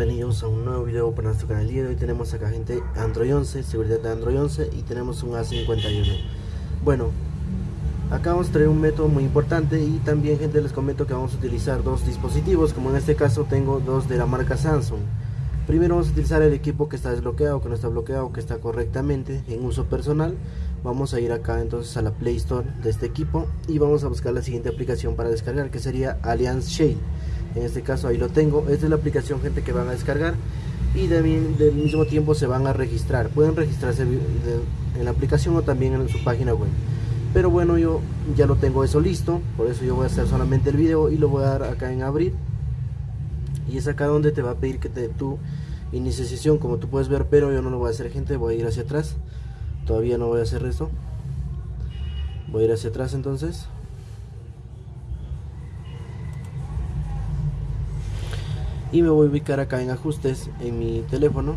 bienvenidos a un nuevo video para nuestro canal. Y hoy tenemos acá gente Android 11, seguridad de Android 11 y tenemos un A51 bueno acá vamos a traer un método muy importante y también gente les comento que vamos a utilizar dos dispositivos. Como en este caso tengo dos de la marca Samsung. Primero vamos a utilizar el equipo que está desbloqueado, que no está bloqueado, que está correctamente en uso personal. Vamos a ir acá entonces a la Play Store de este equipo y vamos a buscar la siguiente aplicación para descargar que sería Alliance Shade en este caso ahí lo tengo. Esta es la aplicación gente que van a descargar. Y también del mismo tiempo se van a registrar. Pueden registrarse en la aplicación o también en su página web. Pero bueno yo ya lo tengo eso listo. Por eso yo voy a hacer solamente el video y lo voy a dar acá en abrir. Y es acá donde te va a pedir que te tu iniciación como tú puedes ver pero yo no lo voy a hacer gente. Voy a ir hacia atrás. Todavía no voy a hacer esto voy a ir hacia atrás entonces y me voy a ubicar acá en ajustes en mi teléfono.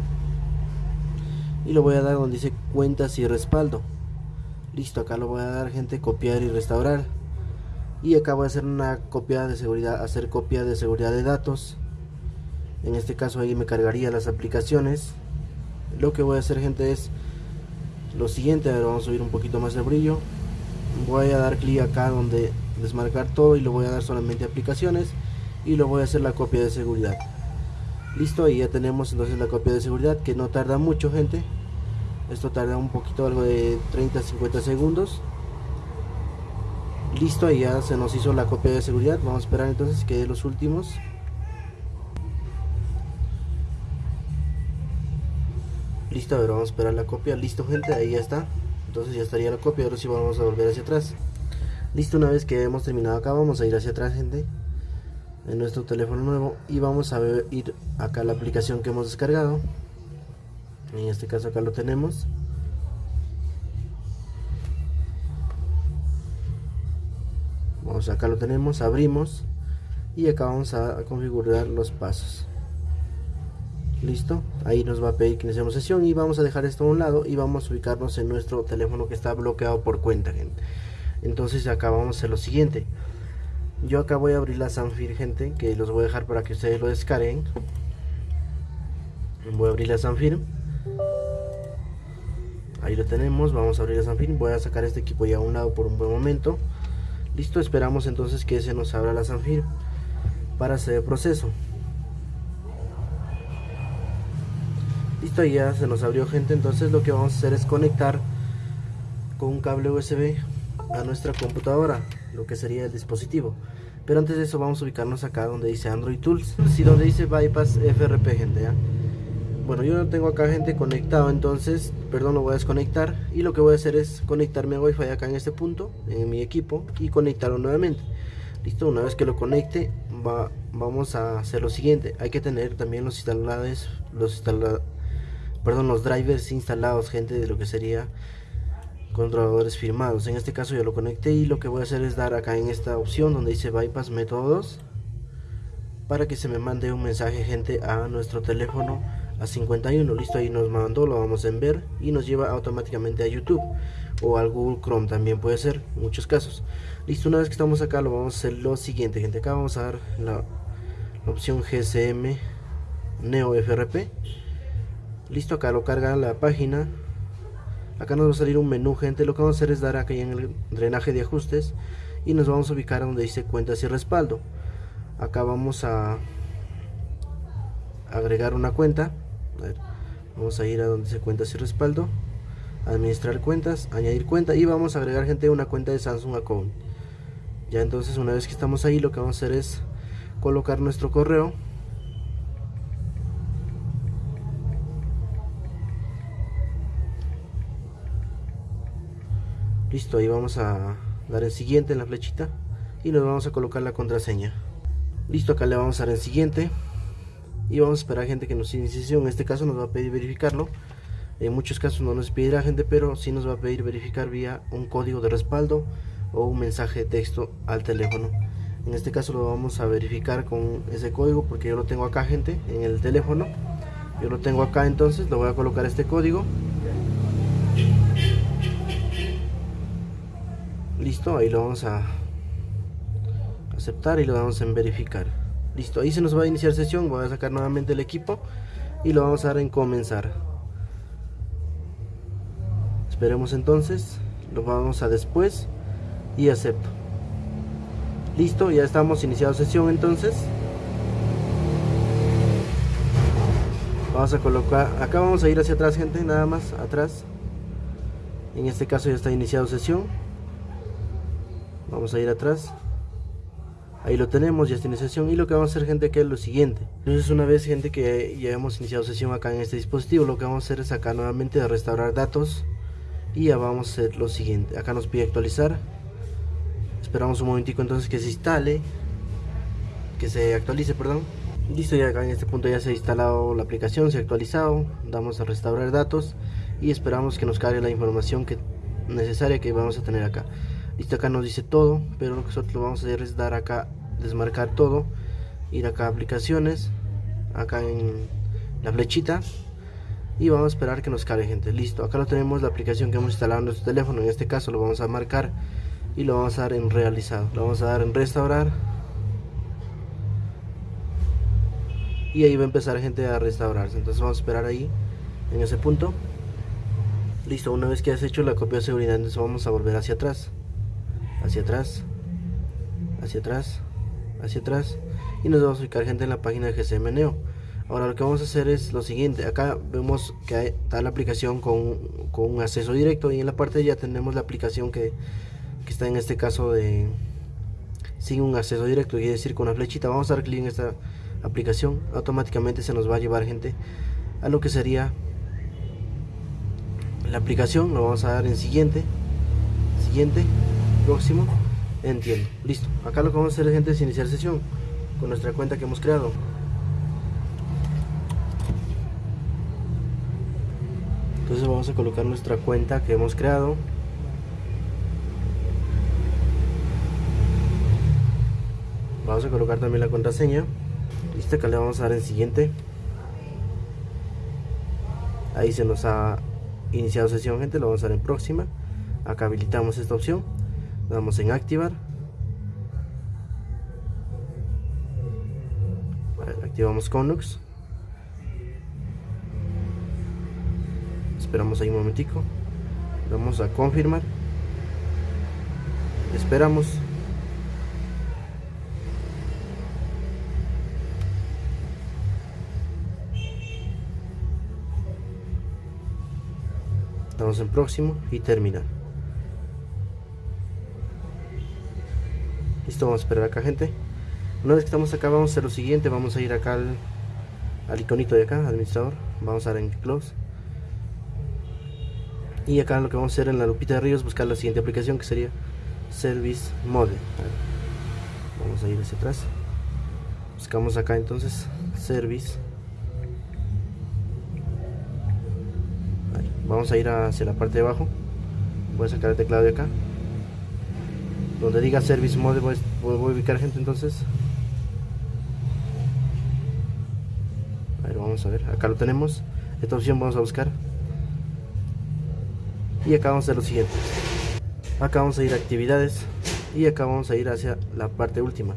Y lo voy a dar donde dice cuentas y respaldo. Listo acá lo voy a dar gente copiar y restaurar. Y acá voy a hacer una copia de seguridad hacer copia de seguridad de datos. En este caso ahí me cargaría las aplicaciones. Lo que voy a hacer gente es lo siguiente. A ver, vamos a subir un poquito más de brillo. Voy a dar clic acá donde desmarcar todo y lo voy a dar solamente aplicaciones y lo voy a hacer la copia de seguridad. Listo ahí ya tenemos entonces la copia de seguridad que no tarda mucho gente. Esto tarda un poquito algo de 30 50 segundos. Listo ahí ya se nos hizo la copia de seguridad. Vamos a esperar entonces que los últimos. Listo a ver vamos a esperar la copia. Listo gente ahí ya está. Entonces ya estaría la copia ahora sí vamos a volver hacia atrás. Listo una vez que hemos terminado acá vamos a ir hacia atrás gente en nuestro teléfono nuevo y vamos a ver, ir acá a la aplicación que hemos descargado. En este caso acá lo tenemos. Vamos acá lo tenemos abrimos y acá vamos a configurar los pasos. Listo ahí nos va a pedir que iniciemos sesión y vamos a dejar esto a un lado y vamos a ubicarnos en nuestro teléfono que está bloqueado por cuenta gente. Entonces acá vamos a hacer lo siguiente yo acá voy a abrir la Sanfir gente que los voy a dejar para que ustedes lo descarguen. Voy a abrir la Sanfir. Ahí lo tenemos vamos a abrir la Sanfir. Voy a sacar este equipo ya a un lado por un buen momento. Listo esperamos entonces que se nos abra la Sanfir para hacer el proceso. Listo ya se nos abrió gente. Entonces lo que vamos a hacer es conectar con un cable USB a nuestra computadora lo que sería el dispositivo pero antes de eso vamos a ubicarnos acá donde dice Android Tools. Y donde dice Bypass FRP gente bueno yo no tengo acá gente conectado entonces perdón lo voy a desconectar. Y lo que voy a hacer es conectarme a Wi-Fi acá en este punto en mi equipo y conectarlo nuevamente. Listo una vez que lo conecte va, vamos a hacer lo siguiente. Hay que tener también los instaladores los instala, perdón los drivers instalados gente de lo que sería controladores firmados. En este caso yo lo conecté y lo que voy a hacer es dar acá en esta opción donde dice bypass métodos para que se me mande un mensaje gente a nuestro teléfono a 51 listo ahí nos mandó lo vamos a ver y nos lleva automáticamente a youtube o al google chrome también puede ser muchos casos. Listo una vez que estamos acá lo vamos a hacer lo siguiente gente. Acá vamos a dar la, opción gsm neo frp listo acá lo carga la página acá nos va a salir un menú gente. Lo que vamos a hacer es dar aquí en el drenaje de ajustes y nos vamos a ubicar donde dice cuentas y respaldo. Acá vamos a agregar una cuenta. Vamos a ir a donde dice cuentas y respaldo administrar cuentas añadir cuenta y vamos a agregar gente una cuenta de Samsung Account. Ya entonces una vez que estamos ahí lo que vamos a hacer es colocar nuestro correo listo ahí vamos a dar en siguiente en la flechita y nos vamos a colocar la contraseña. Listo acá le vamos a dar en siguiente y vamos a esperar a gente que nos inicie en este caso nos va a pedir verificarlo. En muchos casos no nos pedirá gente pero sí nos va a pedir verificar vía un código de respaldo o un mensaje de texto al teléfono. En este caso lo vamos a verificar con ese código porque yo lo tengo acá gente en el teléfono. Yo lo tengo acá entonces lo voy a colocar este código listo ahí lo vamos a aceptar y lo damos en verificar Listo, ahí se nos va a iniciar sesión, voy a sacar nuevamente el equipo y lo vamos a dar en comenzar. Esperemos entonces, lo vamos a después y acepto. Listo, ya estamos iniciado sesión entonces. Vamos a colocar, acá vamos a ir hacia atrás gente, nada más, atrás. En este caso ya está iniciado sesión. Vamos a ir atrás. Ahí lo tenemos, ya está en sesión. Y lo que vamos a hacer gente que es lo siguiente. Entonces una vez gente que ya hemos iniciado sesión acá en este dispositivo, lo que vamos a hacer es acá nuevamente a restaurar datos. Y ya vamos a hacer lo siguiente. Acá nos pide actualizar esperamos un momentico entonces que se instale que se actualice perdón listo ya acá en este punto ya se ha instalado la aplicación se ha actualizado damos a restaurar datos y esperamos que nos cargue la información que necesaria que vamos a tener acá listo acá nos dice todo pero lo que nosotros vamos a hacer es dar acá desmarcar todo ir acá a aplicaciones acá en la flechita y vamos a esperar que nos cargue gente. Listo acá lo tenemos la aplicación que hemos instalado en nuestro teléfono en este caso lo vamos a marcar y lo vamos a dar en realizado. Lo vamos a dar en restaurar. Y ahí va a empezar gente a restaurarse. Entonces vamos a esperar ahí en ese punto. Listo una vez que has hecho la copia de seguridad entonces vamos a volver hacia atrás hacia atrás hacia atrás hacia atrás y nos vamos a ubicar gente en la página de GCM Neo. Ahora lo que vamos a hacer es lo siguiente. Acá vemos que está la aplicación con, con un acceso directo y en la parte ya tenemos la aplicación que que está en este caso de sin un acceso directo, quiere decir con una flechita, vamos a dar clic en esta aplicación, automáticamente se nos va a llevar gente a lo que sería la aplicación, lo vamos a dar en siguiente, siguiente, próximo, entiendo, listo, acá lo que vamos a hacer gente es iniciar sesión con nuestra cuenta que hemos creado. Entonces vamos a colocar nuestra cuenta que hemos creado. Vamos a colocar también la contraseña. Listo acá le vamos a dar en siguiente. Ahí se nos ha iniciado sesión gente. Lo vamos a dar en próxima. Acá habilitamos esta opción damos en activar. Activamos Conux. Esperamos ahí un momentico. Vamos a confirmar. Esperamos. Estamos en próximo y terminar. Listo, vamos a esperar acá gente. Una vez que estamos acá vamos a hacer lo siguiente, vamos a ir acá al, iconito de acá, administrador, vamos a dar en close. Y acá lo que vamos a hacer en la lupita de arriba es buscar la siguiente aplicación que sería Service Mode. Vamos a ir hacia atrás. Buscamos acá entonces Service vamos a ir hacia la parte de abajo voy a sacar el teclado de acá donde diga service mode voy, a ubicar gente entonces. A vamos a ver acá lo tenemos. Esta opción vamos a buscar. Y acá vamos a hacer lo siguiente. Acá vamos a ir a actividades y acá vamos a ir hacia la parte última.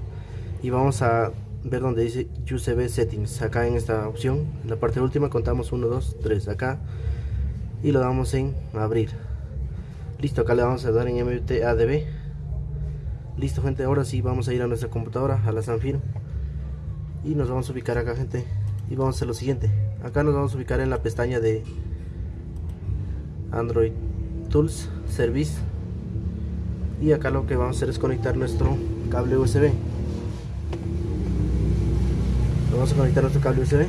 Y vamos a ver donde dice UCB settings acá en esta opción. La parte última contamos 1 2 3 acá. Y lo damos en abrir. Listo acá le vamos a dar en MTADB listo gente ahora sí vamos a ir a nuestra computadora a la Sanfir y nos vamos a ubicar acá gente y vamos a hacer lo siguiente. Acá nos vamos a ubicar en la pestaña de Android Tools Service y acá lo que vamos a hacer es conectar nuestro cable USB vamos a conectar nuestro cable USB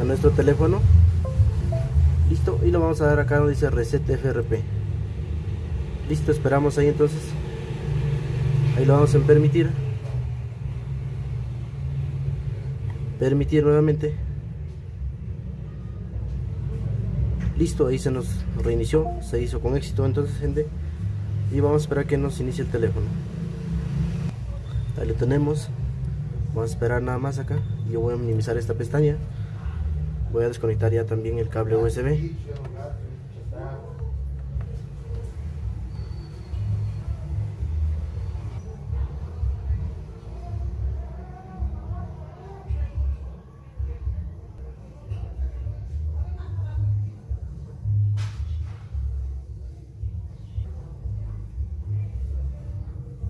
a nuestro teléfono. Listo y lo vamos a dar acá donde dice reset FRP listo esperamos ahí entonces ahí lo vamos a permitir. Permitir nuevamente. Listo ahí se nos reinició se hizo con éxito entonces gente. Y vamos a esperar que nos inicie el teléfono. Ahí lo tenemos. Vamos a esperar nada más acá. Yo voy a minimizar esta pestaña. Voy a desconectar ya también el cable USB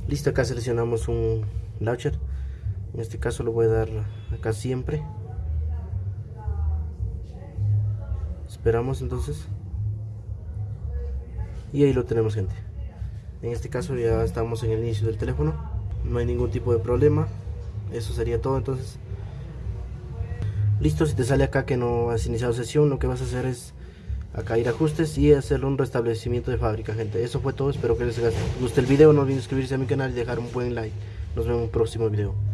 listo acá seleccionamos un launcher en este caso lo voy a dar acá siempre. Esperamos entonces. Y ahí lo tenemos gente. En este caso ya estamos en el inicio del teléfono. No hay ningún tipo de problema. Eso sería todo entonces. Listo si te sale acá que no has iniciado sesión lo que vas a hacer es acá ir a ajustes y hacer un restablecimiento de fábrica gente. Eso fue todo espero que les guste el video. No olviden suscribirse a mi canal y dejar un buen like. Nos vemos en un próximo video